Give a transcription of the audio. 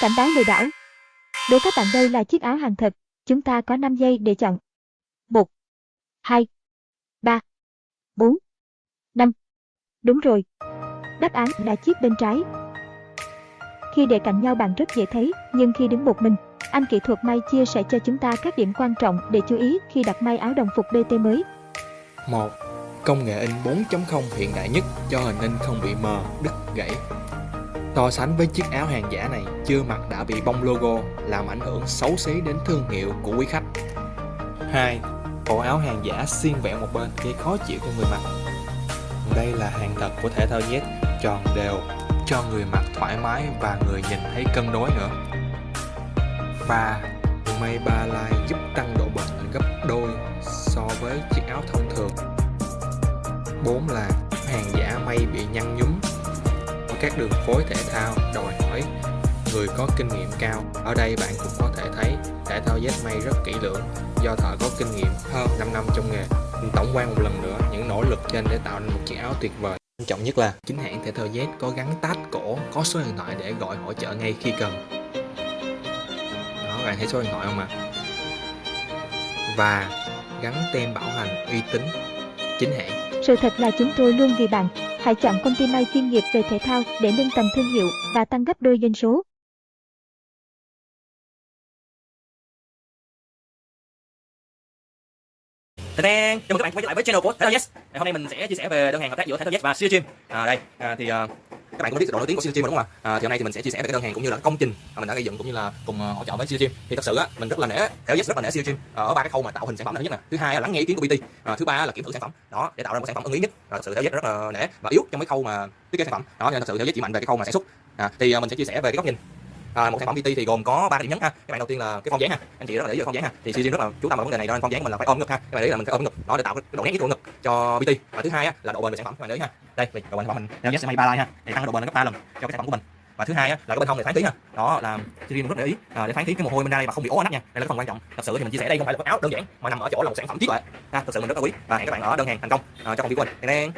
Cảnh báo lừa đảo. Đối các bạn đây là chiếc áo hàng thật. Chúng ta có 5 giây để chọn. 1, 2, 3, 4, 5. Đúng rồi. Đáp án là chiếc bên trái. Khi để cạnh nhau bạn rất dễ thấy, nhưng khi đứng một mình, anh kỹ thuật may chia sẻ cho chúng ta các điểm quan trọng để chú ý khi đặt may áo đồng phục BT mới. 1. Công nghệ in 4.0 hiện đại nhất cho hình in không bị mờ, đứt, gãy. So sánh với chiếc áo hàng giả này, chưa mặc đã bị bong logo, làm ảnh hưởng xấu xí đến thương hiệu của quý khách. 2. Bộ áo hàng giả xiên vẹo một bên gây khó chịu cho người mặc. Đây là hàng thật của thể thao Z, tròn đều, cho người mặc thoải mái và người nhìn thấy cân đối nữa. 3. May ba lai giúp tăng độ bền gấp đôi so với chiếc áo thông thường. 4 là hàng giả may bị nhăn nhúm các đường phối thể thao đòi hỏi người có kinh nghiệm cao. Ở đây bạn cũng có thể thấy thể thao dép may rất kỹ lưỡng do thợ có kinh nghiệm hơn 5 năm trong nghề. Tổng quan một lần nữa những nỗ lực trên để tạo nên một chiếc áo tuyệt vời. Quan trọng nhất là chính hãng thể thao Z có gắn tách cổ, có số điện thoại để gọi hỗ trợ ngay khi cần. Đó, bạn thấy số điện thoại không ạ? Và gắn tem bảo hành uy tín chính hãng. Sự thật là chúng tôi luôn vì bạn. Hãy chọn công ty may chuyên nghiệp về thể thao để nâng tầm thương hiệu và tăng gấp đôi doanh số. Tadang! Chào mừng các bạn quay trở lại với channel của Thể thao Yes. Hôm nay mình sẽ chia sẻ về đơn hàng hợp tác giữa Thể thao Yes và Sea Gym. À, đây à, thì à, các bạn cũng biết độ nổi tiếng của Sea Gym đúng không ạ? À, thì hôm nay thì mình sẽ chia sẻ về cái đơn hàng cũng như là công trình mà mình đã gây dựng cũng như là cùng ờ, hỗ trợ với siêu Gym. Thì thật sự á mình rất là nể Thể rất là nể siêu Gym ờ, ở ba cái khâu mà tạo hình sản phẩm là thứ nhất nè, thứ hai là lắng nghe ý kiến của BT, à, ờ, thứ ba là kiểm thử sản phẩm. Đó để tạo ra một sản phẩm ưng ý nhất. Rồi, thật sự Thể rất là nể và yếu trong cái khâu mà thiết kế sản phẩm. Đó nên thật sự Thể chỉ mạnh về cái khâu mà sản xuất. À, thì mình sẽ chia sẻ về cái góc nhìn à, một sản phẩm BT thì gồm có ba điểm nhấn ha các bạn đầu tiên là cái phong dáng ha anh chị rất là để ý phong dáng ha thì CG rất là chú tâm vào vấn đề này đó nên phong dáng mình là phải ôm ngực ha các bạn để ý là mình phải ôm ngực đó để tạo cái độ nét cái ngực cho BT và thứ hai á, là độ bền của sản phẩm các bạn để ý ha đây độ bền của mình đeo sẽ may ba like ha để tăng độ bền gấp ba lần cho cái sản phẩm của mình. Và thứ hai á, là cái bên hông này phán khí ha đó là CGM rất để ý. À, để phán khí cái mồ hôi bên đây và không bị ố nách nha. Đây là cái phần quan trọng. Thật sự thì mình chia sẻ đây không phải là cái áo đơn giản mà nằm ở chỗ là một sản phẩm trí tuệ. Ha thật sự mình rất là quý. Và hẹn các bạn ở đơn hàng thành công à, cho công ty của mình.